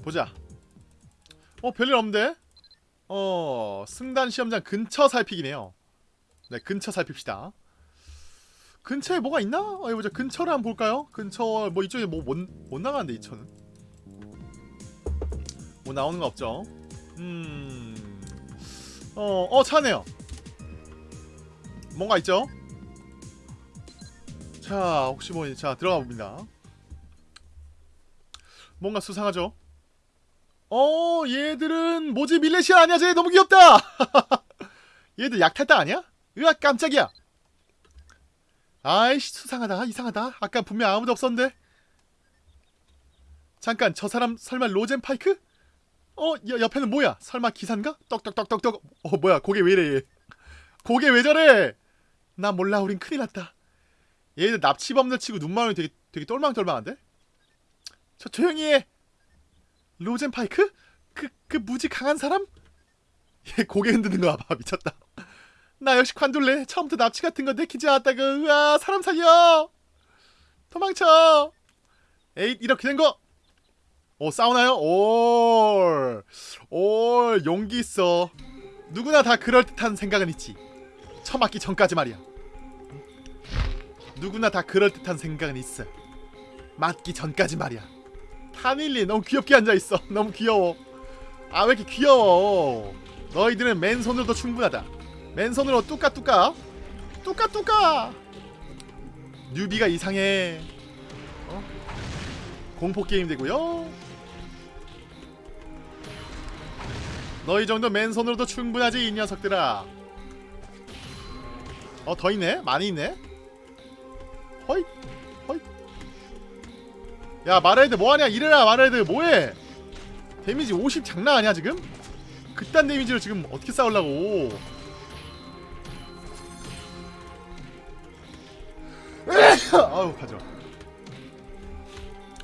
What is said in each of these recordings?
보자. 어 별일 없는데? 어 승단 시험장 근처 살피기네요. 네 근처 살핍시다. 근처에 뭐가 있나? 어, 보자. 근처를 한번 볼까요? 근처 뭐 이쪽에 뭐못 나가는데 이천은 뭐 나오는 거 없죠? 음어어 차네요. 뭔가 있죠? 자 혹시 뭐자 들어가 봅니다. 뭔가 수상하죠? 어 얘들은 뭐지? 밀레시아 아니야? 쟤 너무 귀엽다. 얘들 약탈당 아니야? 으악 깜짝이야. 아이씨 수상하다. 이상하다. 아까 분명 아무도 없었는데. 잠깐 저 사람 설마 로젠파이크? 어 여, 옆에는 뭐야? 설마 기사인가? 떡떡떡떡떡. 어 뭐야? 고개 왜 이래 얘? 고개 왜 저래? 나 몰라. 우린 큰일 났다. 얘들 납치범들 치고 눈망울이 되게 되게 똘망똘망한데? 저 조용히 해 로젠 파이크? 그, 그 무지 강한 사람? 얘 고개 흔드는 거 봐봐 미쳤다. 나 역시 관둘래 처음부터 납치 같은 거 내키지 않았다고. 으아 사람 살려! 도망쳐! 에잇 이렇게 된거! 오 싸우나요? 올, 올 용기 있어. 누구나 다 그럴듯한 생각은 있지. 처맞기 전까지 말이야. 누구나 다 그럴듯한 생각은 있어. 맞기 전까지 말이야 타밀리 너무 귀엽게 앉아있어. 너무 귀여워. 아 왜 이렇게 귀여워? 너희들은 맨손으로도 충분하다. 맨손으로 뚜까뚜까? 뚜까뚜까! 뉴비가 이상해. 어? 공포게임 되고요. 너희 정도 맨손으로도 충분하지 이 녀석들아. 어 더 있네? 많이 있네? 허이 야 마라헤드 뭐하냐? 이래라 마라헤드. 뭐해? damage 50 장난 아니야 지금? 그딴 damage로 지금 어떻게 싸우려고? 아우 가져.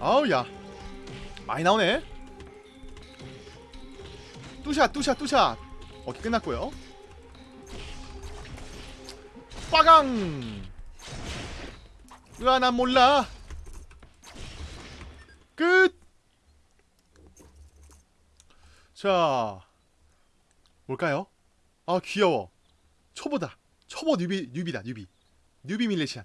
아우 야. 많이 나오네. 뚜샷 뚜샷 뚜샷 어깨 끝났고요? 빠강! 으아 난 몰라 끝! 자 뭘까요? 아 귀여워 초보다 초보 뉴비 뉴비다 뉴비 뉴비 밀레시안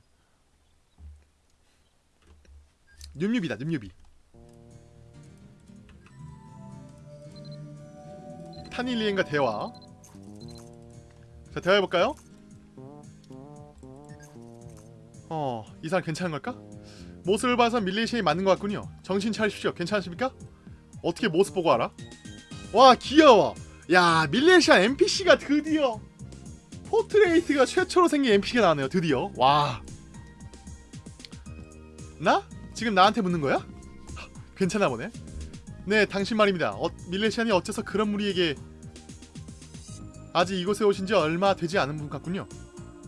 new 뮤비다 new 뮤비 타닐리엠과 대화 자 대화해볼까요? 어, 이 사람 괜찮은 걸까? 모습을 봐서 밀레시안이 맞는 것 같군요. 정신 차리십시오. 괜찮으십니까? 어떻게 모습 보고 알아? 와, 귀여워. 야, 밀레시안 NPC가 드디어 portrait가 최초로 생긴 NPC가 나왔네요. 드디어. 와. 나? 지금 나한테 묻는 거야? 하, 괜찮아 보네. 네, 당신 말입니다. 어, 밀레시안이 어째서 그런 무리에게 아직 이곳에 오신 지 얼마 되지 않은 분 같군요.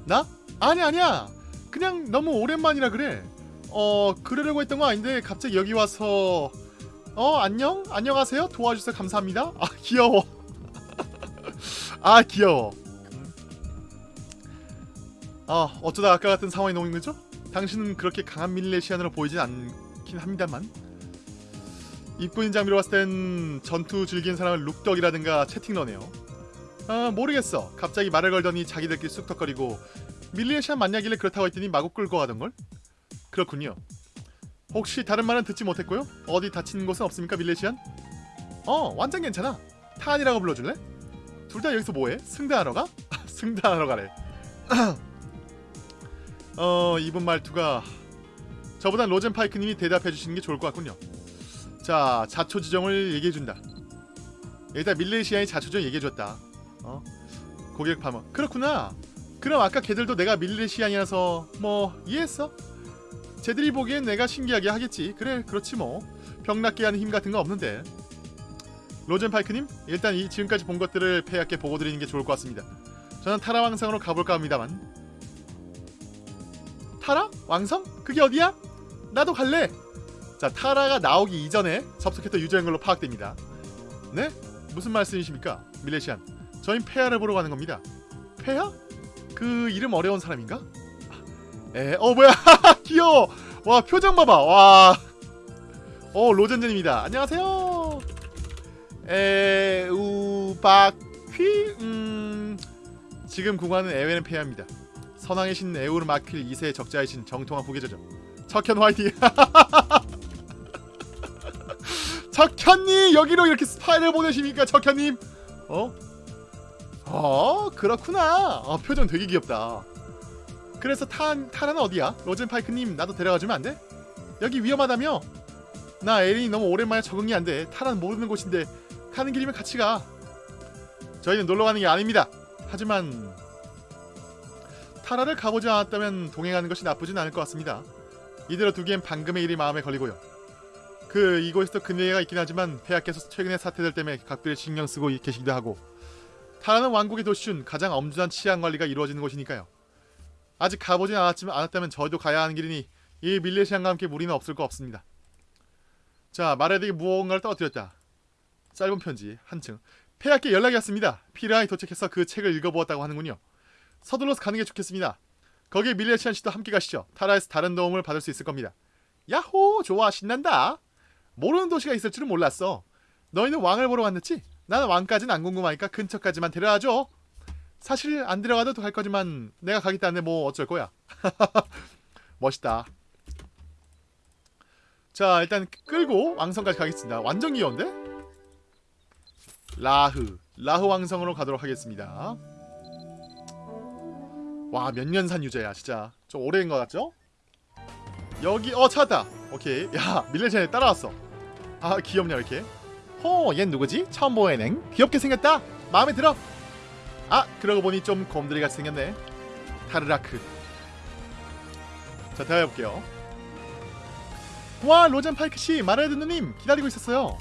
나? 아니 아니야. 그냥 너무 오랜만이라 그래. 어 그러려고 했던 거 아닌데 갑자기 여기 와서 어 안녕 안녕하세요 도와주셔서 감사합니다. 아 귀여워. 아 귀여워. 아 어쩌다 아까 같은 상황이 나오는 거죠? 당신은 그렇게 강한 밀레시안으로 보이진 않긴 합니다만 입군인 장비로 봤을 땐 전투 즐기는 사람은 룩덕이라든가 채팅러네요. 아 모르겠어. 갑자기 말을 걸더니 자기들끼리 쑥덕거리고 밀리에시안 만나길래 그렇다고 했더니 마구 끌고 가던걸? 그렇군요. 혹시 다른 말은 듣지 못했고요? 어디 다치는 곳은 없습니까 밀레시안? 어 완전 괜찮아. 탄이라고 불러줄래? 둘 다 여기서 뭐해? 승단하러 가? 승단하러 가래. 어 이분 말투가 저보단 로젠파이크님이 대답해 주시는 게 좋을 것 같군요. 자 자초 지정을 얘기해 준다. 일단 밀레시안이 자초 지정 얘기해 줬다. 어? 고객 파머 그렇구나. 그럼 아까 걔들도 내가 밀레시안이라서 뭐 이해했어? 쟤들이 보기엔 내가 신기하게 하겠지 그래 그렇지 뭐 병낫게 하는 힘 같은 거 없는데 로젠파이크님 일단 이 지금까지 본 것들을 폐하께 보고 드리는 게 좋을 것 같습니다 저는 타라 왕성으로 가볼까 합니다만 타라? 왕성? 그게 어디야? 나도 갈래 자 타라가 나오기 이전에 접속했던 유저인 걸로 파악됩니다 네? 무슨 말씀이십니까 밀레시안 저희 폐하를 보러 가는 겁니다 폐하? 그 이름 어려운 사람인가? 에, 어 뭐야 귀여워 와 표정 봐봐 와어 로젠젠입니다 안녕하세요 에우바퀴 음 지금 구간은 에웨는 폐하입니다. 선왕의 신 에우르 마퀴 2세의 적자이신 정통한 후계자죠. 척현 화이팅. 척현님 여기로 이렇게 스파이를 보내십니까 척현님? 어? 어 그렇구나. 어, 표정 되게 귀엽다. 그래서 탄 타라는 어디야? 로젠파이크님 나도 데려가주면 안 돼? 여기 위험하다며? 나 에린이 너무 오랜만에 적응이 안 돼. 타라는 모르는 곳인데 가는 길이면 같이 가. 저희는 놀러 가는 게 아닙니다. 하지만 타라를 가보지 않았다면 동행하는 것이 나쁘진 않을 것 같습니다. 이대로 두기엔 방금의 일이 마음에 걸리고요. 그 이곳에서 근래가 있긴 하지만 폐하께서 최근의 사태들 때문에 각별히 신경 쓰고 계시기도 하고 타라는 왕국의 도시 중 가장 엄중한 치안 관리가 이루어지는 곳이니까요. 아직 가보진 않았지만 않았다면 저희도 가야 하는 길이니 이 밀레시안과 함께 무리는 없을 거 없습니다. 자 마레에게 무언가를 떨어뜨렸다. 짧은 편지 한층 폐하께 연락이 왔습니다. 피라이 도착해서 그 책을 읽어보았다고 하는군요. 서둘러서 가는 게 좋겠습니다. 거기에 밀레시안 씨도 함께 가시죠. 타라에서 다른 도움을 받을 수 있을 겁니다. 야호 좋아 신난다. 모르는 도시가 있을 줄은 몰랐어. 너희는 왕을 보러 왔는지? 나는 왕까지는 안 궁금하니까 근처까지만 데려와줘. 사실 안 데려가도 할 거지만 내가 가겠다는데 뭐 어쩔 거야. 멋있다. 자 일단 끌고 왕성까지 가겠습니다. 완전 귀여운데? 라흐 라흐 왕성으로 가도록 하겠습니다. 와 몇 년 산 유저야 진짜 좀 오래된 것 같죠? 여기 어 찾았다 오케이 야 밀레시안에 따라왔어 아 귀엽냐 이렇게 호얜 누구지? 처음 보이는 귀엽게 생겼다 마음에 들어 아 그러고 보니 좀 같이 생겼네. 타르라크. 자 대화해볼게요. 와 로젠 파이크씨 말해야 듣는님 기다리고 있었어요.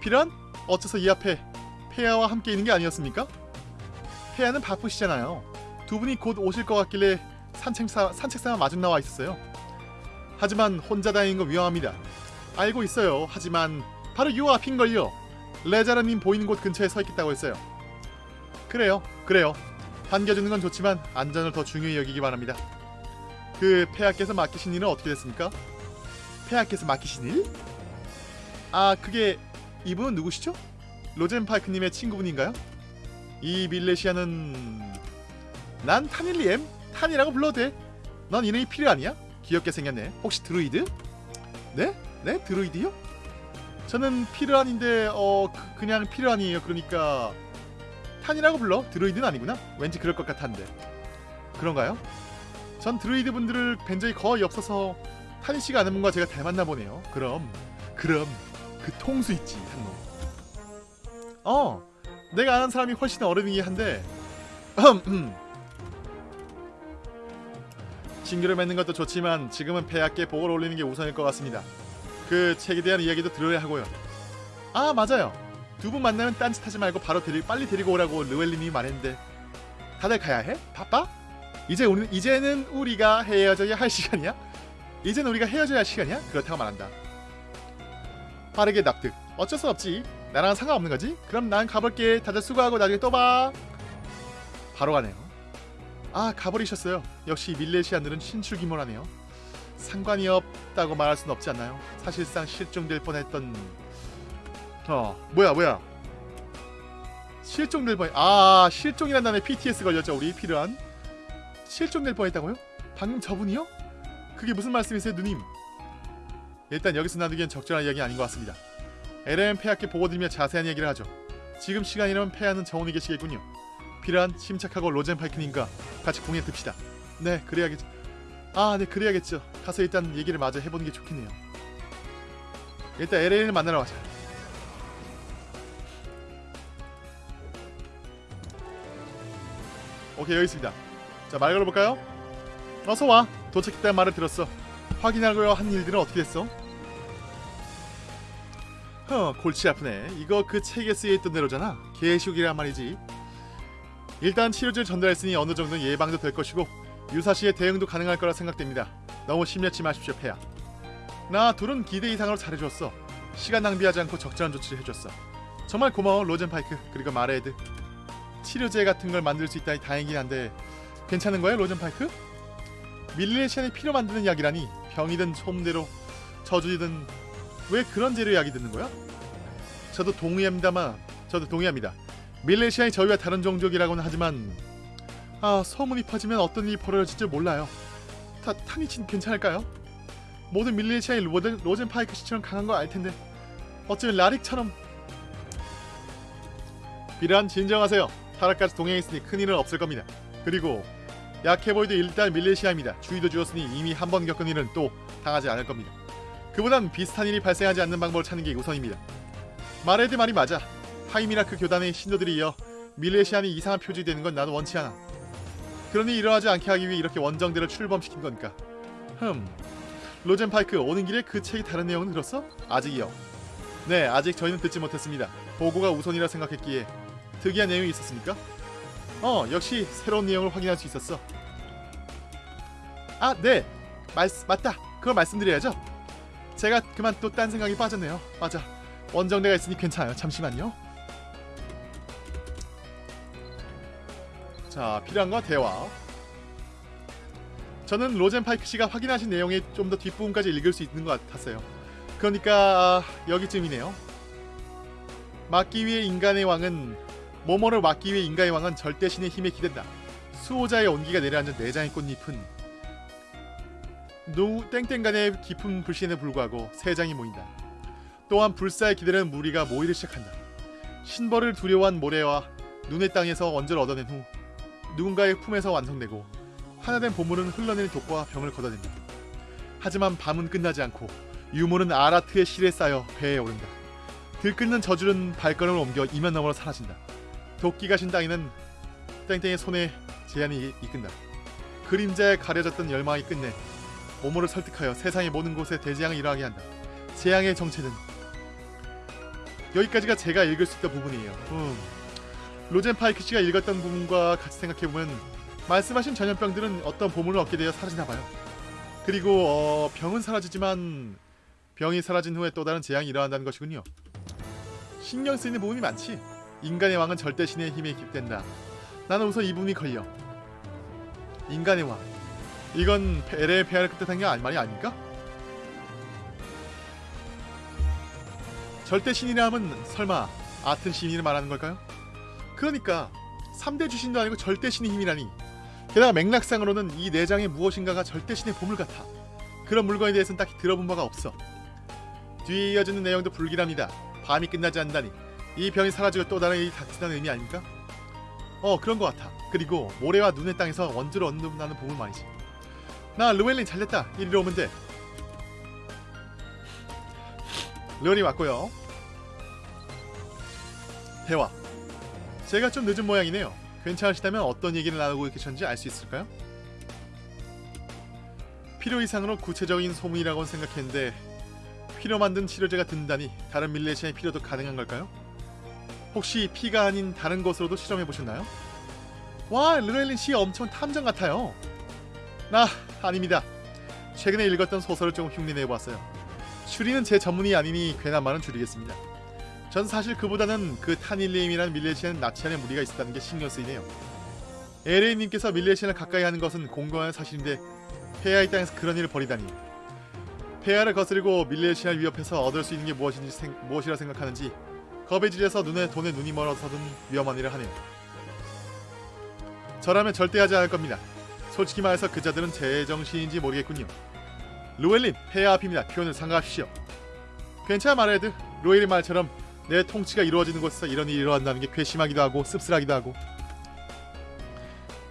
피란? 어째서 이 앞에 폐하와 함께 있는 게 아니었습니까? 폐하는 바쁘시잖아요. 두 분이 곧 오실 것 같길래 산책사, 산책사와 마중 나와 있었어요. 하지만 혼자 다니는 거 위험합니다. 알고 있어요. 하지만 바로 요 앞인걸요. 레자르님 보이는 곳 근처에 서 있겠다고 했어요 그래요 그래요 반겨주는 건 좋지만 안전을 더 중요히 여기기 바랍니다 그 폐하께서 맡기신 일은 어떻게 됐습니까? 폐하께서 맡기신 일? 아 그게 이분은 누구시죠? 로젠파이크님의 친구분인가요? 이 밀레시아는 난 타닐리엠 탄이라고 불러도 돼. 넌 이름이 피르안이야? 귀엽게 생겼네. 혹시 드루이드? 네? 네? 드루이드요? 저는 피르안인데 어 그, 냥 피르안이에요. 그러니까 탄이라고 불러. 드루이드는 아니구나. 왠지 그럴 것 같았는데. 그런가요? 전 드루이드 분들을 뵌 적이 거의 없어서 타니 씨가 아는 분과 제가 닮았나 보네요. 그럼 그럼 그 통수 있지 한놈. 어 내가 아는 사람이 훨씬 어른이긴 한데 친교를 맺는 것도 좋지만 지금은 폐하께 복을 올리는 게 우선일 것 같습니다. 그 책에 대한 이야기도 들어야 하고요. 아 맞아요. 두 분 만나면 딴짓 하지 말고 바로 데리 빨리 데리고 오라고 르웰님이 말했는데 다들 가야 해? 바빠? 이제 우리 이제는 우리가 헤어져야 할 시간이야? 이제는 우리가 헤어져야 할 시간이야? 그렇다고 말한다. 빠르게 납득. 어쩔 수 없지. 나랑 상관없는 거지? 그럼 난 가볼게. 다들 수고하고 나중에 또 봐. 바로 가네요. 아 가버리셨어요. 역시 밀레시안들은 신출귀몰하네요. 상관이 없다고 말할 수는 없지 않나요? 사실상 실종될 뻔했던 어 뭐야 뭐야 실종 될 뻔. 아 실종이란 단어에 PTS 걸렸죠 우리 필요한 실종 될 뻔했다고요? 방금 저분이요? 그게 무슨 말씀이세요 누님? 일단 여기서 나누기엔 적절한 이야기 아닌 것 같습니다. LM 폐하께 보고드리며 자세한 얘기를 하죠. 지금 시간이라면 폐하는 정원이 계시겠군요. 필요한 침착하고 로젠파이크님과 같이 공예 듭시다. 네, 그래야겠죠. 아, 네, 그래야겠죠. 가서 일단 얘기를 마저 해보는 게 좋겠네요. 일단 LA를 만나러 가자. 오케이, 여기 있습니다. 자, 말 걸어볼까요? 어서 와. 도착했다는 말을 들었어. 확인하고요 한 일들은 어떻게 됐어? 허, 골치 아프네. 이거 그 책에 쓰여있던 대로잖아. 개식이란 말이지. 일단 치료제를 전달했으니 어느 정도 예방도 될 것이고 유사시에 대응도 가능할 거라 생각됩니다. 너무 심려치 마십시오, 폐야. 나 둘은 기대 이상으로 잘해줬어. 시간 낭비하지 않고 적절한 조치를 해줬어. 정말 고마워, 로젠파이크 그리고 마레드. 치료제 같은 걸 만들 수 있다니 다행이긴 한데 괜찮은 거야, 로젠파이크? 밀레시안이 피로 만드는 약이라니 병이든 소문대로 저주이든 왜 그런 재료 약이 드는 거야? 저도 동의합니다만 저도 동의합니다. 밀레시안이 저희와 다른 종족이라고는 하지만 아 소문이 퍼지면 어떤 일이 벌어질지 몰라요. 타, 타니친 괜찮을까요? 모든 밀레시아의 로젠, 로젠 파이크 씨처럼 강한 거 알 텐데 어쩌면 라릭처럼 비란 진정하세요. 타락까지 동행했으니 큰일은 없을 겁니다. 그리고 약해 보이도 일단 밀레시아입니다. 주의도 주었으니 이미 한 번 겪은 일은 또 당하지 않을 겁니다. 그보단 비슷한 일이 발생하지 않는 방법을 찾는 게 우선입니다. 마레드 말이 맞아. 하이미라크 교단의 신도들이 이어 밀레시안이 이상한 표적이 되는 건 나도 원치 않아. 그러니 이러하지 않게 하기 위해 이렇게 원정대를 출범시킨 거니까. 흠. 로젠 파이크 오는 길에 그 책이 다른 내용은 들었어? 아직이요. 네, 아직 저희는 듣지 못했습니다. 보고가 우선이라 생각했기에 특이한 내용이 있었습니까? 어, 역시 새로운 내용을 확인할 수 있었어. 아, 네. 말, 맞다. 그걸 말씀드려야죠. 제가 그만 또 딴 생각이 빠졌네요. 맞아. 원정대가 있으니 괜찮아요. 잠시만요. 자, 필요한 거 대화. 저는 로젠 파이크 씨가 확인하신 내용의 좀 더 뒷부분까지 읽을 수 있는 것 같았어요. 그러니까 아, 여기쯤이네요. 막기 위해 인간의 왕은 모모를 막기 위해 인간의 왕은 절대 신의 힘에 기댄다. 수호자의 온기가 내려앉은 네 장의 꽃잎은 노 땡땡간의 깊은 불신에 불구하고 세 장이 모인다. 또한 불사의 기다리는 무리가 모이기 시작한다. 신벌을 두려워한 모래와 눈의 땅에서 원자를 얻어낸 후 누군가의 품에서 완성되고 하나된 보물은 흘러내린 독과 병을 걷어낸다. 하지만 밤은 끝나지 않고 유물은 아라트의 실에 쌓여 배에 오른다. 들끓는 저주는 발걸음을 옮겨 이면 너머로 사라진다. 도끼가 신 땅에는 땡땡의 손에 제한이 이끈다. 그림자에 가려졌던 열망이 끝내 모모를 설득하여 세상의 모든 곳에 대재앙을 일어나게 한다. 재앙의 정체는 여기까지가 제가 읽을 수 있던 부분이에요. 음. 로젠 파이크 씨가 읽었던 부분과 같이 생각해보면 말씀하신 전염병들은 어떤 보물을 얻게 되어 사라지나봐요. 그리고 어, 병은 사라지지만 병이 사라진 후에 또 다른 재앙이 일어난다는 것이군요. 신경 쓰이는 부분이 많지. 인간의 왕은 절대 신의 힘에 기댄다. 나는 우선 이 부분이 걸려. 인간의 왕. 이건 LA 폐하를 뜻한 게 아니 말이 아닙니까? 절대 신이라 하면 설마 아튼 신이를 말하는 걸까요? 그러니까 3대 주신도 아니고 절대 신의 힘이라니 게다가 맥락상으로는 이 내장의 무엇인가가 절대 신의 보물 같아 그런 물건에 대해서는 딱히 들어본 바가 없어 뒤에 이어지는 내용도 불길합니다 밤이 끝나지 않다니 이 병이 사라지고 또 다른 일이 닥친다는 의미 아닙니까? 어 그런 것 같아. 그리고 모래와 눈의 땅에서 원주를 얻는다는 보물 말이지. 나 르웰린 잘됐다. 이리로 오면 돼. 르웰이 왔고요. 대화. 제가 좀 늦은 모양이네요. 괜찮으시다면 어떤 얘기를 나누고 계셨는지 알 수 있을까요? 필요 이상으로 구체적인 소문이라고 생각했는데 피로 만든 치료제가 든다니 다른 밀레시아의 필요도 가능한 걸까요? 혹시 피가 아닌 다른 것으로도 실험해 보셨나요? 와, 르렐린 씨 엄청 탐정 같아요. 나 아닙니다. 최근에 읽었던 소설을 조금 흉내내 보았어요. 추리는 제 전문이 아니니 괜한 말은 줄이겠습니다. 전 사실 그보다는 그 타닐레임이라는 밀레시안 나치안의 무리가 있었다는 게 신경 쓰이네요. 에레이님께서 밀레시안을 가까이 하는 것은 공공한 사실인데 폐하의 땅에서 그런 일을 벌이다니 폐하를 거스르고 밀레시안을 위협해서 얻을 수 있는 게 무엇인지 생, 무엇이라 생각하는지 겁에 질려서 눈에 돈에 눈이 멀어서 든 위험한 일을 하네요. 저라면 절대 하지 않을 겁니다. 솔직히 말해서 그자들은 제정신인지 모르겠군요. 루엘린, 폐하 앞입니다. 표현을 삼가하십시오. 괜찮아 마레드. 루엘린 말처럼 내 통치가 이루어지는 곳에서 이런 일이 일어난다는 게 괘씸하기도 하고 씁쓸하기도 하고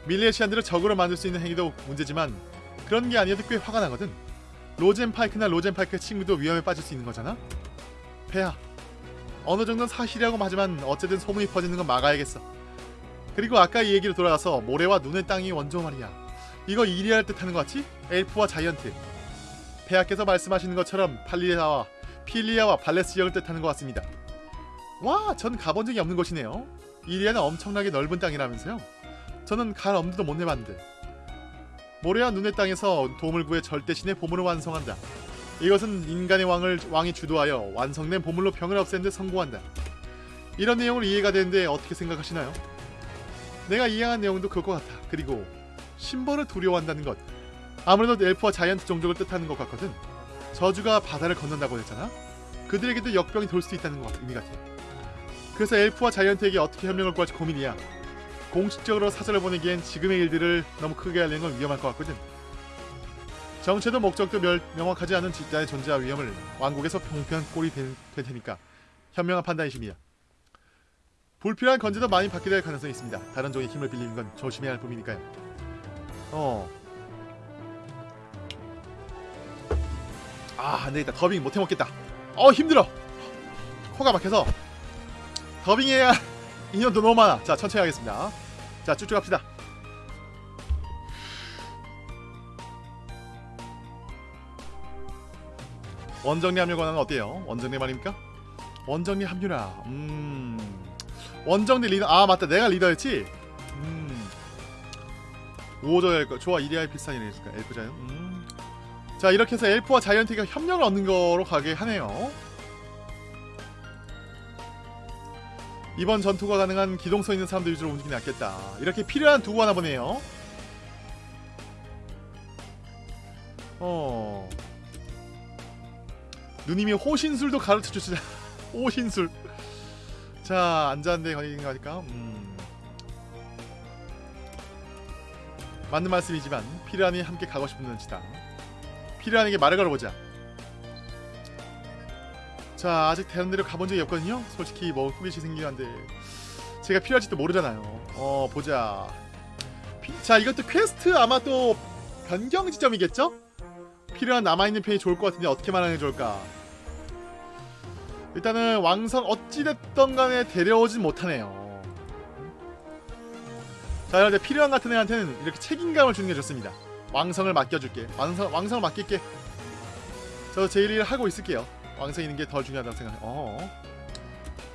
밀레시안들을 적으로 만들 수 있는 행위도 문제지만 그런 게 아니어도 꽤 화가 나거든. 로젠 파이크나 로젠 파이크의 친구도 위험에 빠질 수 있는 거잖아. 폐하, 어느 정도는 사실이라고 하지만 어쨌든 소문이 퍼지는 건 막아야겠어. 그리고 아까 이 얘기로 돌아가서 모래와 눈의 땅이 원조 말이야. 이거 이리할 뜻하는 것 같지? 엘프와 자이언트. 폐하께서 말씀하시는 것처럼 팔리아와 필리아와 발레스 지역을 뜻하는 것 같습니다. 와, 전 가본 적이 없는 곳이네요. 이리아는 엄청나게 넓은 땅이라면서요. 저는 갈 엄두도 못 내봤는데. 모래와 눈의 땅에서 도움을 구해 절대신의 보물을 완성한다. 이것은 인간의 왕을 왕이 주도하여 완성된 보물로 병을 없애는 데 성공한다. 이런 내용을 이해가 되는데 어떻게 생각하시나요? 내가 이해한 내용도 그것 같아. 그리고 신벌을 두려워한다는 것. 아무래도 엘프와 자이언트 종족을 뜻하는 것 같거든. 저주가 바다를 건넌다고 했잖아. 그들에게도 역병이 돌 수도 있다는 것 같아. 의미 같아. 그래서 엘프와 자이언트에게 어떻게 협력을 구할지 고민이야. 공식적으로 사절을 보내기엔 지금의 일들을 너무 크게 알리는 건 위험할 것 같거든. 정체도 목적도 멸, 명확하지 않은 집단의 존재와 위험을 왕국에서 평평한 꼴이 될, 될 테니까 현명한 판단이십니다. 불필요한 건재도 많이 받게 될 가능성이 있습니다. 다른 종의 힘을 빌리는 건 조심해야 할 뿐이니까요. 어. 아, 안되겠다. 더빙 못해 먹겠다. 어, 힘들어. 코가 막혀서 더빙해야 인연도 너무 많아. 자, 천천히 하겠습니다. 자, 쭉쭉 합시다. 원정리 합류 권한은 어때요? 원정리 말입니까? 원정리 합류라. 음. 원정리 리더. 아, 맞다. 내가 리더였지. 음. 우호적 엘프. 좋아. 이리아의 비슷한 일이니까 엘프 자이언. 음. 자, 이렇게 해서 엘프와 자이언트가 협력을 얻는 거로 가게 하네요. 이번 전투가 가능한 기동성 있는 사람들 위주로 움직이는 게 낫겠다. 이렇게 필요한 두고 하나 보네요. 어. 누님이 호신술도 가르쳐 주시자. 호신술. 자, 앉았는데 거기 가니까 음. 맞는 말씀이지만 필요하니 함께 가고 싶은 눈치다. 필요한에게 말을 걸어보자. 자 아직 대련대로 가본 적이 없거든요 솔직히 뭐 후기시 생기긴 한데 제가 필요할지도 모르잖아요 어 보자 피- 자 이것도 퀘스트 아마 또 변경 지점이겠죠? 필요한 남아있는 편이 좋을 것 같은데 어떻게 게 좋을까 일단은 왕성 어찌됐던 간에 데려오진 못하네요 자때 필요한 같은 애한테는 이렇게 책임감을 주는 게 좋습니다 왕성을 맡겨줄게 왕성, 왕성을 맡길게 저제 일을 하고 있을게요 왕성 있는 게 더 중요하다고 생각해. 어.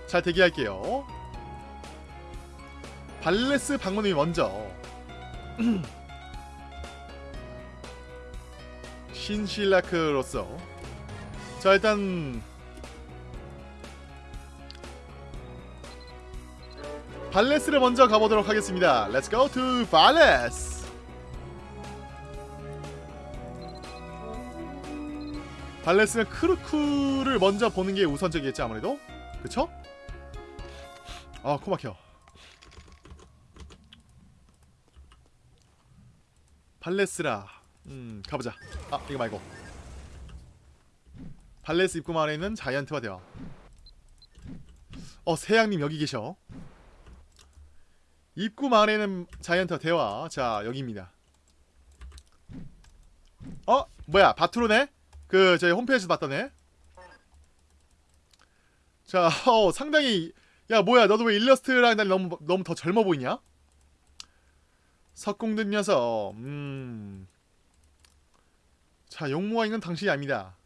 잘 대기할게요. 발레스 방문이 먼저. 신실라크로서. 자 일단 발레스를 먼저 가보도록 하겠습니다. Let's go to 발레스. 발레스는 크루크를 먼저 보는 게 우선적이겠지 아무래도? 그쵸? 아 코막혀. 발레스라. 음 가보자. 아 이거 말고. 발레스 입구 마을에 있는 자이언트와 대화. 어 세양님 여기 계셔 입구 마을에 있는 자이언트와 대화 자 여기입니다 어? 뭐야 바투로네? 그 저희 홈페이지에서 봤던 애. 자, 어, 상당히 야 뭐야 너도 왜 일러스트랑 날 너무 너무 더 젊어 보이냐? 석궁든 녀석. 음. 자, 용모가 있는 당신이 아닙니다.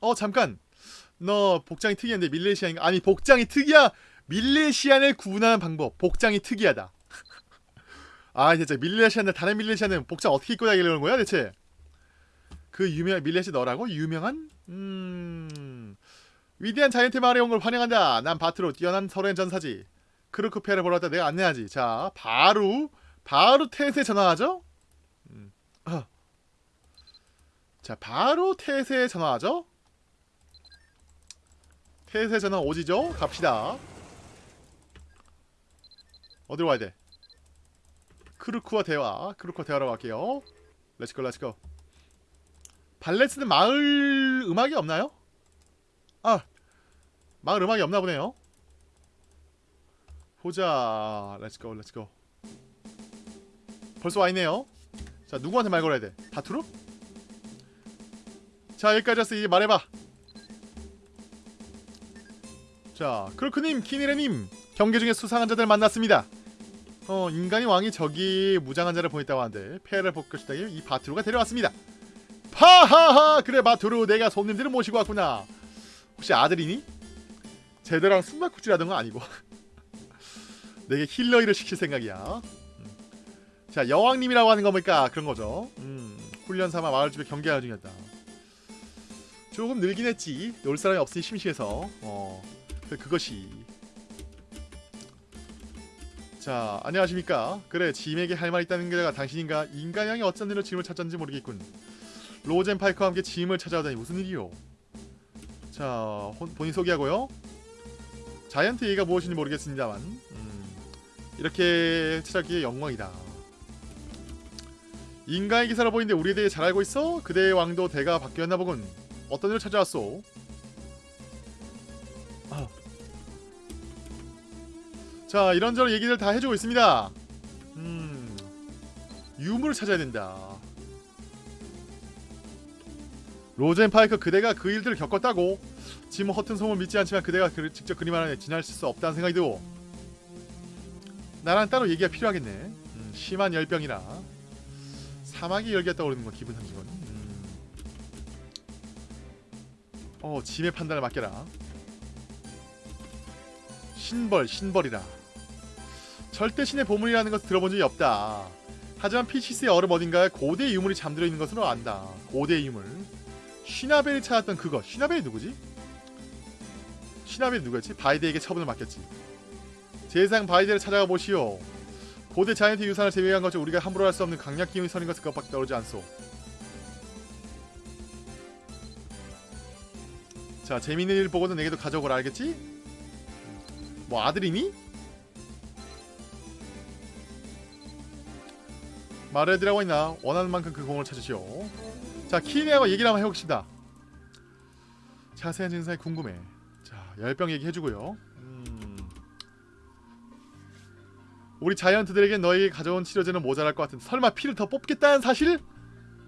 어, 잠깐. 너 복장이 특이한데 밀레시안인가? 아니, 복장이 특이야. 밀레시안을 구분하는 방법. 복장이 특이하다. 아, 진짜 밀레시안들 다른 밀레시안은 복장 어떻게 입고 다니려는 거야, 대체? 그 유명한 밀렛이 너라고? 유명한? 음... 위대한 자이언트 마을에 온 걸 환영한다. 난 바트로 뛰어난 서로의 전사지. 크루크페를 보러 왔다 내가 안내하지. 자, 바로 바로 테스에 전화하죠? 음. 어. 자, 바로 테스에 전화하죠? 테스에 전화 오지죠? 갑시다. 어디로 가야 돼? 크루크와 대화. 크루크와 대화로 갈게요. Let's go let's go. 발레스는 마을 음악이 없나요? 아 마을 음악이 없나 보네요 보자 let's go let's go 벌써 와있네요 자 누구한테 말 걸어야 돼? 다투루? 자 여기까지 왔어 이제 말해봐 자 크루크님 키니레님 경계 중에 수상한 자들 만났습니다 어 인간이 왕이 저기 무장한 자를 보냈다고 하는데 폐를 볼 것이다 이 바투루가 데려왔습니다. 하하하! 그래 바투루 내가 손님들을 모시고 왔구나. 혹시 아들이니? 제대랑 숨바꼭질하던 건 아니고. 내게 힐러 일을 시킬 생각이야. 음. 자 여왕님이라고 하는 겁니까 그런 거죠. 음, 훈련 삼아 마을집에 경계하는 중이었다. 조금 늘긴 했지. 놀 사람이 없으니 심심해서. 어 그- 그것이 자 안녕하십니까 그래 짐에게 할 말 있다는 게가 당신인가 인간형이 어쩐 일로 짐을 찾았는지 모르겠군 로젠 파이크와 함께 짐을 찾아오다니 무슨 일이요? 자, 혼, 본인 소개하고요. 자이언트 얘기가 무엇인지 모르겠습니다만 음, 이렇게 찾아기에 영광이다. 인간의 기사로 보이는데 우리에 대해 잘 알고 있어? 그대의 왕도 대가 바뀌었나 보군. 어떤 일을 찾아왔소? 아. 자 이런저런 얘기들 다 해주고 있습니다. 음 유물을 찾아야 된다. 로젠 파이크 그대가 그 일들을 겪었다고? 짐 허튼 소문 믿지 않지만 그대가 그, 직접 그림하는 지나칠 수 없다는 생각이 들고. 나랑 따로 얘기가 필요하겠네. 음, 심한 열병이라. 사마귀 열기가 떠오르는 건 기분 탐지건 음. 어 짐의 판단을 맡겨라. 신벌 신벌이라 절대 신의 보물이라는 것을 들어본 적이 없다 하지만 피치스의 얼음 어딘가에 고대의 유물이 잠들어 있는 것으로 안다 고대의 유물 쉬나벨이 찾았던 그거 쉬나벨이 누구지? 쉬나벨이 누구였지? 바이데에게 처분을 맡겼지 제상 바이데를 찾아가 보시오 고대 자이언트 유산을 제외한 것중 우리가 함부로 할 수 없는 강력 기운이 서는 것은 그것밖에 떠오르지 않소 자 재미있는 일 보고는 내게도 가져오거라 알겠지? 뭐 아들이니? 말해드리라고 했나? 원하는 만큼 그 공을 찾으시오. 자 키네하고 얘기를 한번 해봅시다. 자세한 증상이 궁금해. 자 열병 얘기 해주고요. 음. 우리 자이언트들에게 너에게 가져온 치료제는 모자랄 것 같은데 설마 피를 더 뽑겠다는 사실?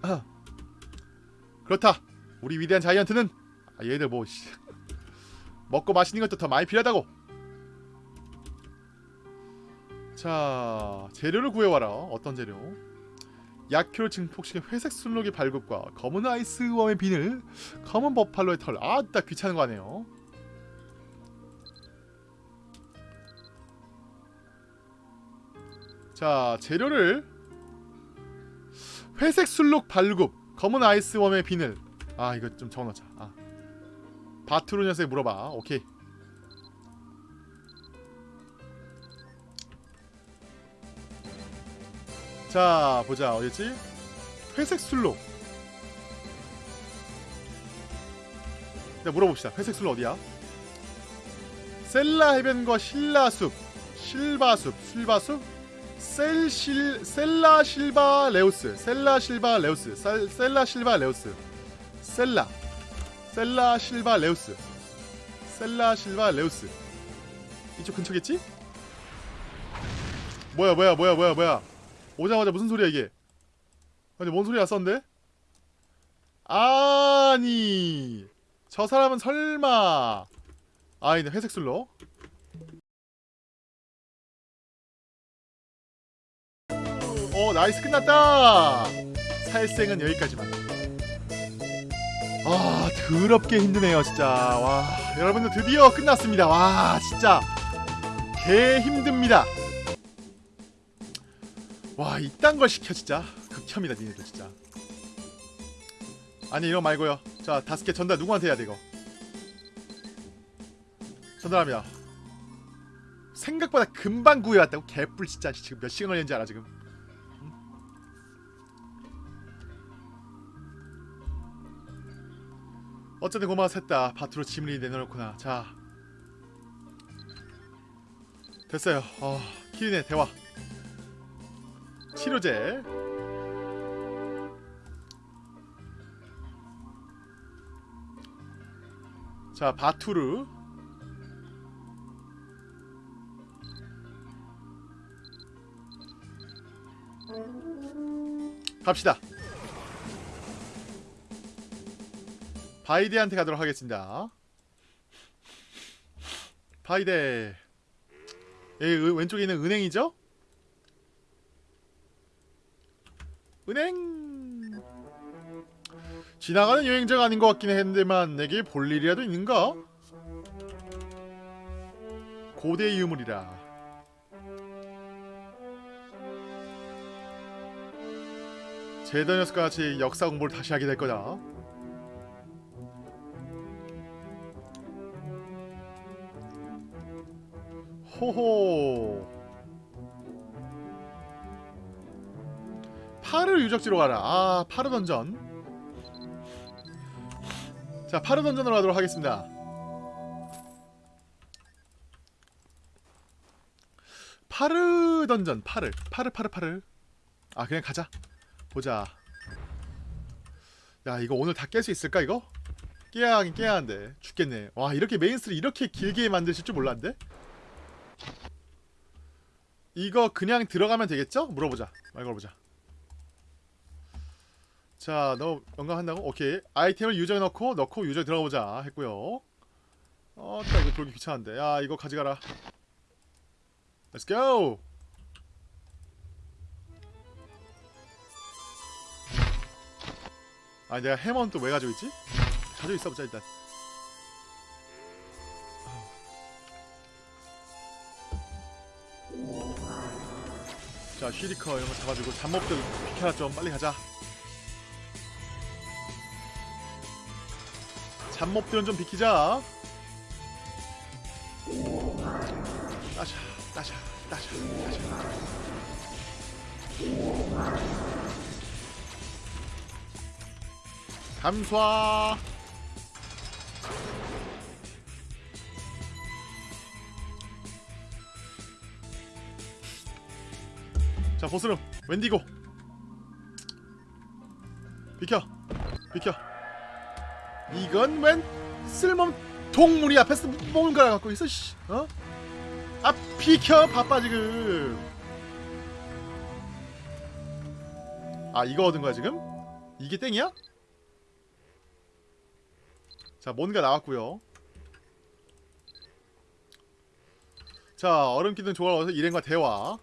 아. 그렇다. 우리 위대한 자이언트는? 아, 얘들 뭐 씨. 먹고 마시는 것도 더 많이 필요하다고. 자 재료를 구해와라. 어떤 재료 약효를 증폭시킨 회색 순록의 발굽과 검은 아이스웜의 비늘 검은 버팔로의 털. 아따 귀찮은 거 아네요? 자 재료를 회색 순록 발굽 검은 아이스웜의 비늘. 아 이거 좀 적어놓자. 아. 바투르 녀석에 물어봐. 오케이 자 보자. 어딨지? 회색 술록 네, 물어봅시다. 회색 술록 어디야? 셀라 해변과 신라숲 실바숲 실바숲? 셀실 셀라 실바 레우스. 셀라 실바 레우스. 셀, 셀라 실바 레우스. 셀라. 셀라 실바 레우스. 셀라 실바 레우스. 이쪽 근처겠지? 뭐야 뭐야 뭐야 뭐야 뭐야 오자마자 무슨 소리야 이게? 아니 뭔 소리야 썬데? 아니 저 사람은 설마 아이네 회색 술로 어 nice 끝났다! 살생은 여기까지만. 아 더럽게 힘드네요 진짜. 와 여러분들 드디어 끝났습니다. 와 진짜 개 힘듭니다 와 이딴 걸 시켜 진짜. 극혐이다 니네들 진짜. 아니 이거 말고요. 자 다섯 개 전달 누구한테 해야 돼 이거? 전달합니다. 생각보다 금방 구해왔다고? 개뿔 진짜. 지금 몇 시간 걸렸는지 알아 지금? 응? 어쨌든 고마웠다. 바투로 짐을 내놓았구나. 자. 됐어요. 어, 키리네. 대화 치료제. 자 바투르. 갑시다. 바이데한테 가도록 하겠습니다. 바이데. 여기 왼쪽에 있는 은행이죠? 은행. 지나가는 여행자가 아닌 것 같긴 했는데만 내게 볼 일이라도 있는가? 고대 유물이라. 제더 녀석과 같이 역사 공부를 다시 하게 될 거다. 호호 파르 유적지로 가라. 아 파르 던전. 자 파르 던전으로 가도록 하겠습니다. 파르 던전 파르 파르 파르 파르 아 그냥 가자. 보자. 야 이거 오늘 다 깰 수 있을까 이거? 깨야 하긴 깨야 하는데. 죽겠네. 와 이렇게 메인스를 이렇게 길게 만드실 줄 몰랐는데? 이거 그냥 들어가면 되겠죠? 물어보자. 말 걸어보자 자너 영감한다고? 오케이. 아이템을 유저에 넣고 넣고 유저에 들어가보자 했고요. 어따 이거 그러기 귀찮은데. 야 이거 가져가라. Let's go! 아 내가 해머는 또 왜 가지고 있지? 가지고 있어보자 일단. 자 쉬리커 이런 거 잡아주고 잡몹들 비켜라 좀 빨리 가자 잡몹들은 좀 비키자. 따샤 따샤 따샤 따샤. 감쏴 자 보스름 웬디고. 비켜 비켜 이건 웬 쓸모없는 동물이 앞에서 뭔가 갖고 있어 씨 어? 아 비켜 바빠 지금 아 이거 얻은 거야 지금? 이게 땡이야? 자 뭔가 나왔고요 자 얼음 기둥 조각을 얻어서 일행과 대화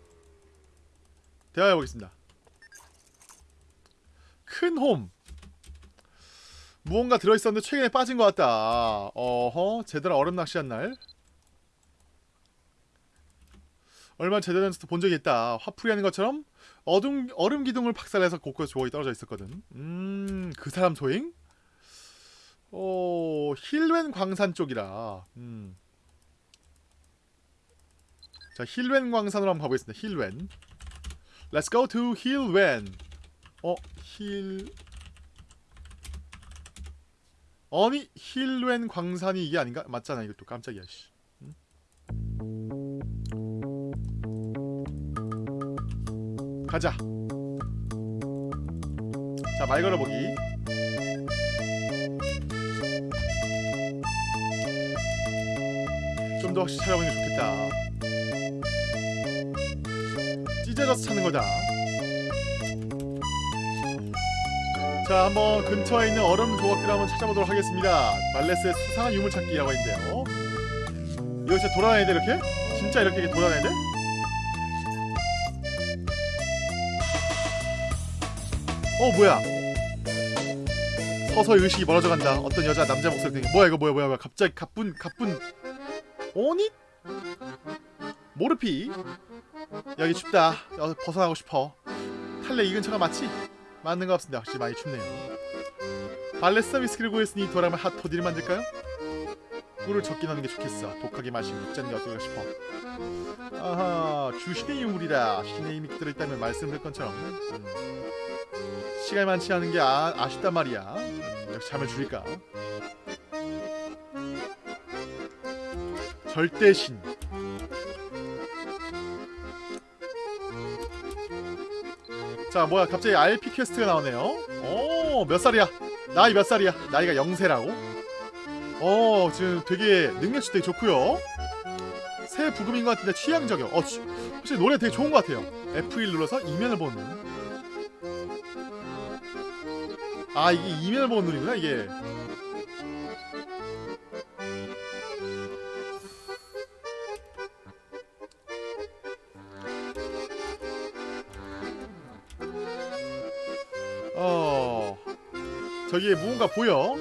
대화해보겠습니다 큰홈 무언가 들어있었는데 최근에 빠진 것 같다. 어허 제대로 얼음 낚시한 날. 얼마 제대로 된 본 적이 있다. 화풀이 하는 것처럼 어둠, 얼음 기둥을 박살내서 곳곳에 조각이 떨어져 있었거든. 음 그 사람 소행? 어 힐웬 광산 쪽이라. 음. 자 힐웬 광산으로 한번 가보겠습니다. 힐웬. Let's go to 힐웬. 어? 힐... 아니 힐웬 광산이 이게 아닌가? 맞잖아 또 깜짝이야 씨. 응? 가자 자 말 걸어보기 좀 더 확실히 찾아보는 게 좋겠다 찢어져서 찾는 거다 자 한번 근처에 있는 얼음 조각들을 한번 찾아보도록 하겠습니다. 말레스의 수상한 유물찾기라고 있는데요. 이거 진짜 돌아다녀야 돼 이렇게? 진짜 이렇게 돌아다녀야 돼? 어 뭐야? 서서히 의식이 멀어져 간다. 어떤 여자 남자 목소리 등에 뭐야 이거 뭐야 뭐야 뭐야. 갑자기 가뿐 가뿐. 오니? 모르피. 여기 춥다. 어, 벗어나고 싶어. 탈레 이 근처가 맞지? 맞는 것 같습니다. 확실히 많이 춥네요. 발레스 위스키를 구했으니 돌아가면 핫토디를 만들까요? 꿀을 적게 넣는 게 좋겠어. 독하게 마시고 묵자는 게 어떨까 싶어. 아하 주신의 유물이라 신의 힘이 들어있다면 말씀을 할 것처럼. 음. 시간이 많지 않은 게 아, 아쉽단 말이야. 음, 역시 잠을 줄일까? 절대신 자 뭐야 갑자기 RP 퀘스트가 나오네요. 오몇 살이야? 나이 몇 살이야? 나이가 0세라고? 어 지금 되게 능력치 되게 좋고요. 새 부금인 것 같은데 취향 저격. 어 취, 확실히 노래 되게 좋은 것 같아요. F1 눌러서 이면을 보는. 눈. 아 이게 이면을 보는 눈이구나 이게 저기에 무언가 보여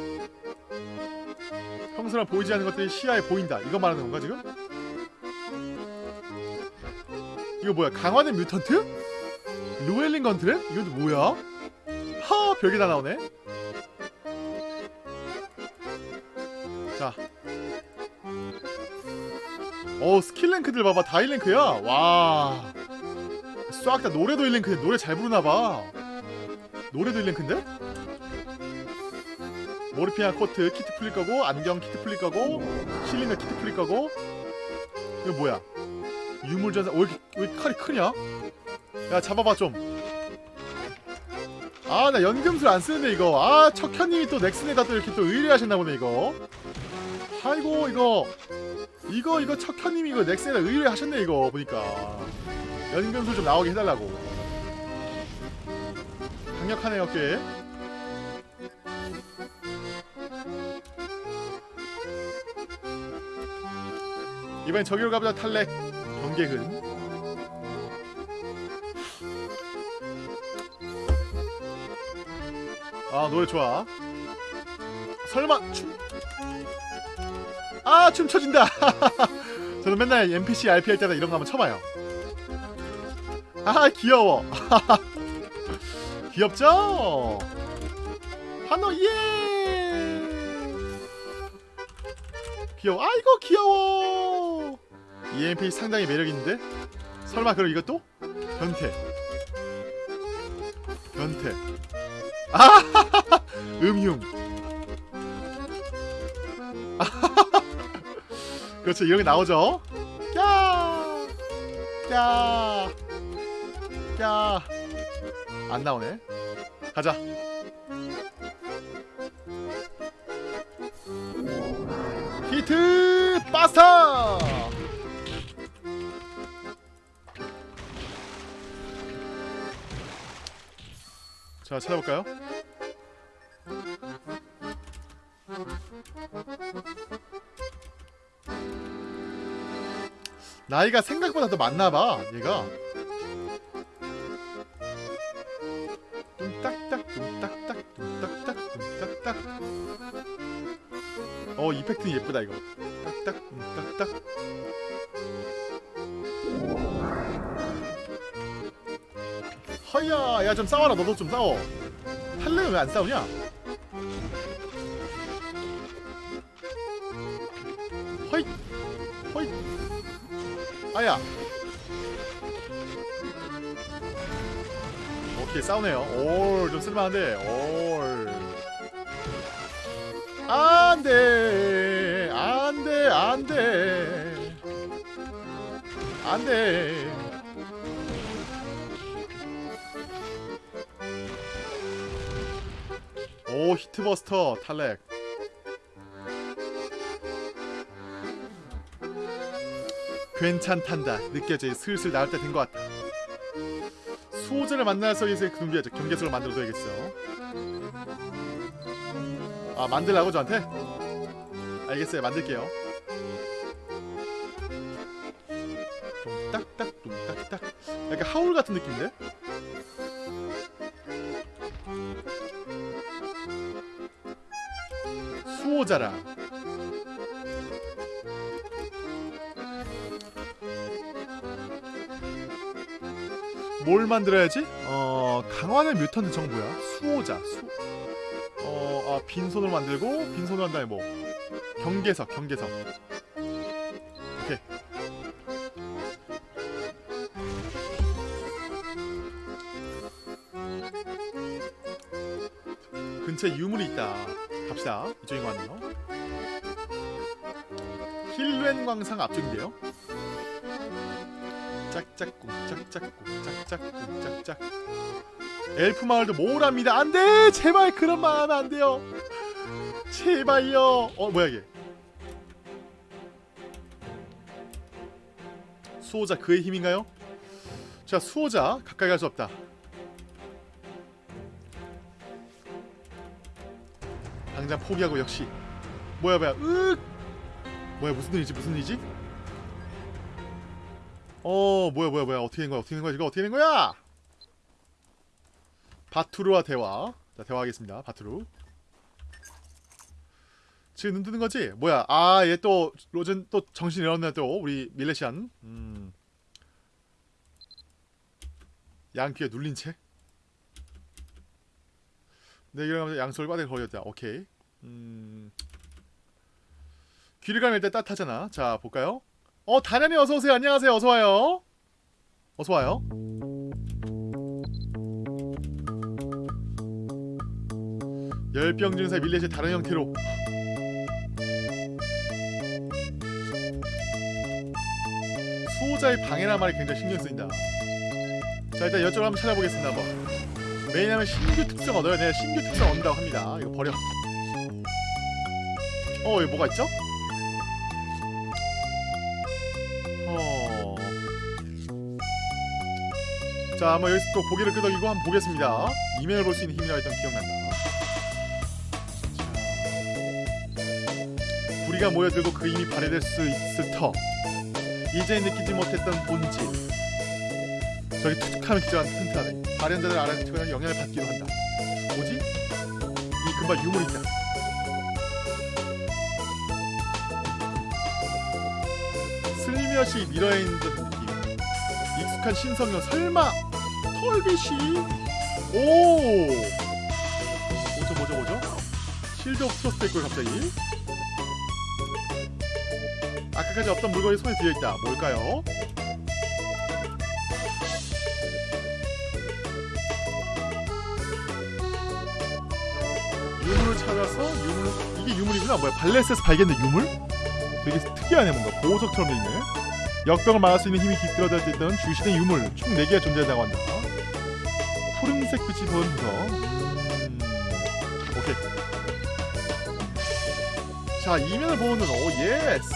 평소랑 보이지 않는 것들이 시야에 보인다 이거 말하는 건가 지금? 이거 뭐야 강화된 mutant? 루엘링 건트랩? 이건 또 뭐야? 하 별게 다 나오네 자 어, 스킬 랭크들 봐봐. 다 1랭크야. 와. 싹 다 노래도 1랭크인데 노래 잘 부르나봐. 노래도 1랭크인데? 모르피아 코트 키트 풀릴 거고 안경 키트 풀릴 거고 실리너 키트 풀릴 거고 이거 뭐야? 유물전사 왜 왜 칼이 크냐? 야 잡아봐 좀. 아 나 연금술 안 쓰는데 이거. 아 척현님이 또 넥슨에다 또 이렇게 또 의뢰하셨나 보네 이거. 아이고 이거 이거 이거 척현님이 이거 넥슨에다 의뢰하셨네 이거 보니까. 연금술 좀 나오게 해달라고. 강력하네요 꽤. 이번엔 저기로 가보자 탈렉 경계근 아 노래 좋아. 설마 춤... 아 춤춰진다. 저는 맨날 NPC RP 할 때마다 이런 거 한번 쳐봐요. 아 귀여워. 귀엽죠? 한호 예! 귀여워. 아이고 귀여워 EMP 상당히 매력있는데? 설마 그럼 이것도? 변태 변태 아 음흉 그렇죠 이런 게 나오죠 야! 야! 야! 안 나오네 가자 히트 파스타 자 찾아볼까요? 나이가 생각보다 더 많나봐 얘가. 뚱딱딱 뚱딱딱 뚱딱딱 뚱딱딱. 어 이펙트는 예쁘다 이거. 딱딱 뚱딱딱 허야 야 좀 싸워라. 너도 좀 싸워. 할래는 왜 안 싸우냐? 허이 허이. 아야. 오케이 싸우네요. 올좀 쓸만한데 올. 안돼 안돼 안돼. 안돼 오 히트버스터 탈렉. 괜찮단다. 느껴져 슬슬 나올 때 된 것 같다 수호자를 만나서 이제 경계, 경계수를 만들어둬야겠어. 아 만들라고 저한테? 알겠어요. 만들게요. 뚱딱딱 뚱딱딱. 약간 하울 같은 느낌인데? 수호자라. 뭘 만들어야지? 어 강화된 뮤턴트 정보야. 수호자 수... 어... 아 빈손으로 만들고 빈손으로 한 다음에 뭐? 경계석 경계석. 오케이. 근처에 유물이 있다 갑시다. 이쪽인 것 같네요. 힐렌 광상 앞쪽인데요. 짝짝꿍 짝짝꿍 짝짝꿍 짝짝. 엘프 마을도 모랍니다. 안돼! 제발 그런 말 하면 안 돼요. 제발요. 어 뭐야 이게? 수호자 그의 힘인가요? 자 수호자 가까이 갈 수 없다 당장 포기하고 역시. 뭐야 뭐야. 으 뭐야 무슨 일이지 무슨 일이지? 어 뭐야 뭐야 뭐야. 어떻게 된 거야? 어떻게 된 거야 이거? 어떻게 된 거야? 바투르와 대화. 자 대화하겠습니다. 바투르. 지금 눈 뜨는 거지? 뭐야. 아 얘 또 로젠 또 정신 잃었네 또. 우리 밀레시안. 음. 양귀에 눌린 채. 네, 이러면서 양손을 빠르게 걸렸다. 오케이. 음. 귀를 감을 때 따뜻하잖아. 자, 볼까요? 어, 다련이 어서 오세요. 안녕하세요. 어서 와요. 어서 와요. 열병 증사 밀레시 다른 형태로 수호자의 방해란 말이 굉장히 신경 쓰인다. 자 일단 이쪽으로 한번 찾아보겠습니다. 한번. 왜냐면 신규 특성 얻어야 돼. 신규 특성 얻는다고 합니다. 이거 버려. 어 여기 뭐가 있죠? 어. 자 한번 여기서 또 고개를 끄덕이고 한번 보겠습니다. 이면을 볼수 있는 힘이라고 했던 기억난다. 자. 불이가 모여들고 그 힘이 발휘될 수 있을 터. 이제 느끼지 못했던 본질. 저기 툭툭하면 기절한 튼튼하네. 발현자들 알아채거나 영향을 받기도 한다. 뭐지? 이 금방 유물이 있다. 슬며시 밀어있는 듯한 느낌. 익숙한 신성형 설마 털빛이? 오. 뭐죠 뭐죠 뭐죠? Shield of Trust 있고 갑자기. 아까까지 없던 물건이 손에 들어있다. 뭘까요? 유물을 찾아서 유물 이게 유물이구나 뭐야 발레스에서 발견된 유물? 되게 특이하네 뭔가. 보호석처럼 돼 있네. 역병을 막을 수 있는 힘이 깃들어져 있던 주시된 유물 총 4개가 존재한다고 한다. 푸른색 빛이 보이면서. 음... 오케이. 자 이면을 보는 오 yes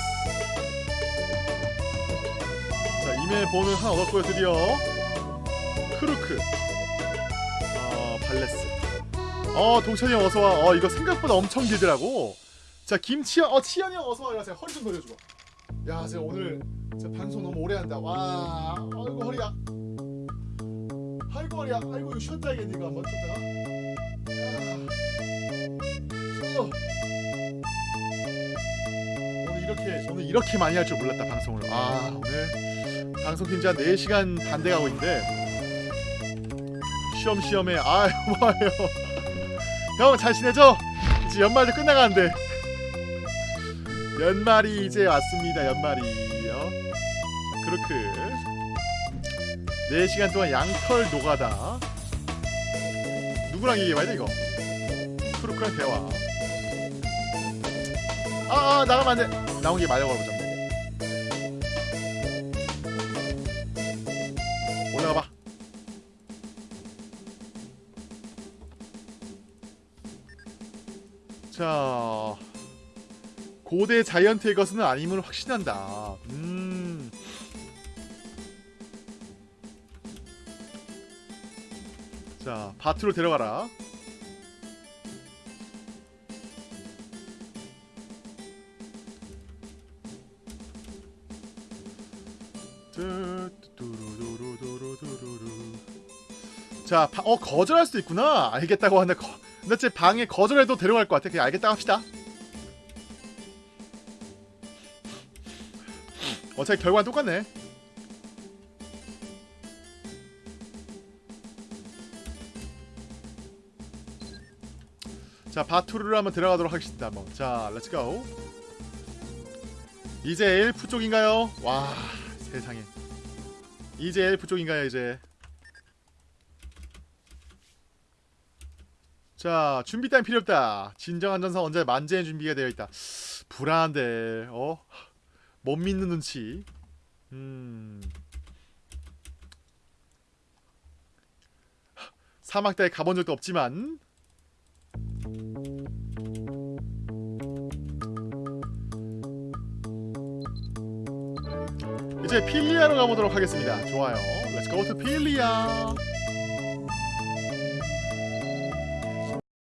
자 이면을 보는 하나 얻었고요 드디어 크루크. 어 발레스. 어 동찬이 형 어서와. 어 이거 생각보다 엄청 길더라고 자 김치현 어 치현이 형 어서와 제가 허리 좀 돌려주고 야 제가 오늘 진짜 방송 너무 오래 한다. 와 아이고 허리야. 아이고 허리야. 아이고 쉬었다 야겠니 이거 한번 쉬었다가. 오늘 이렇게 오늘 이렇게 많이 할 줄 몰랐다 방송을. 아 오늘 방송 한 4시간 반 돼가고 있는데. 쉬엄쉬엄해. 아유 고마워요. 형 잘 지내죠? 이제 연말도 끝나가는데 연말이 이제 왔습니다. 연말이요. 자, 크루크. 4시간 동안 양털 노가다. 누구랑 얘기해봐야 돼 이거? 크루크랑 대화. 아, 아 나가면 안돼. 나온 게 말려 걸어보자 고대 자이언트의 것은 아님을 확신한다. 음. 자 바트로 데려가라. 자, 바, 어 거절할 수도 있구나. 알겠다고 하는데 거, 근데 제 방에 거절해도 데려갈 것 같아. 그냥 알겠다 합시다. 어차피 결과는 똑같네. 자, 바투르를 한번 들어가도록 하겠습니다. 한번. 자, Let's go. 이제 엘프 쪽인가요? 와, 세상에. 이제 엘프 쪽인가요, 이제? 자, 준비 따윈 필요 없다. 진정한 전사 언제 만재의 준비가 되어 있다. 불안한데, 어? 못 믿는 눈치. 음. 사막 따에 가본 적도 없지만 이제 필리아로 가보도록 하겠습니다. 좋아요. Go to 필리아.